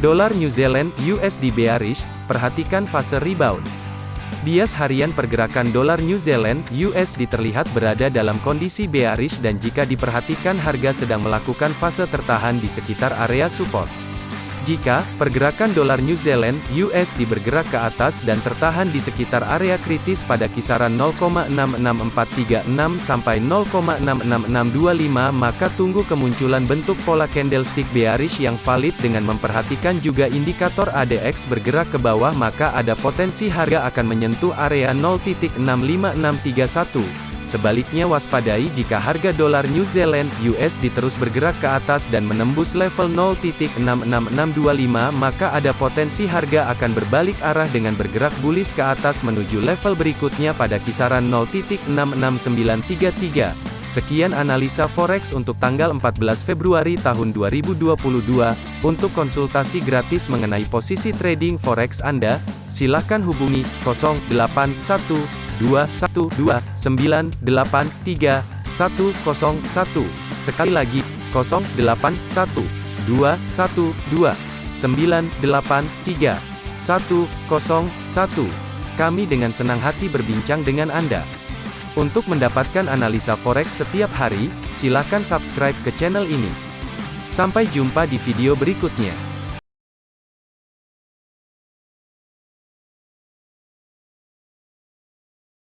Dolar New Zealand USD bearish, perhatikan fase rebound. Bias harian pergerakan dolar New Zealand USD terlihat berada dalam kondisi bearish dan jika diperhatikan harga sedang melakukan fase tertahan di sekitar area support. Jika pergerakan dolar New Zealand USD bergerak ke atas dan tertahan di sekitar area kritis pada kisaran 0,66436 sampai 0,66625 maka tunggu kemunculan bentuk pola candlestick bearish yang valid dengan memperhatikan juga indikator ADX bergerak ke bawah maka ada potensi harga akan menyentuh area 0.65631. Sebaliknya waspadai jika harga dolar New Zealand USD terus bergerak ke atas dan menembus level 0.66625 maka ada potensi harga akan berbalik arah dengan bergerak bullish ke atas menuju level berikutnya pada kisaran 0.66933. Sekian analisa forex untuk tanggal 14 Februari tahun 2022. Untuk konsultasi gratis mengenai posisi trading forex Anda, silakan hubungi 081 212983101. Sekali lagi, 081212983101. Kami dengan senang hati berbincang dengan Anda. Untuk mendapatkan analisa forex setiap hari, silakan subscribe ke channel ini. Sampai jumpa di video berikutnya.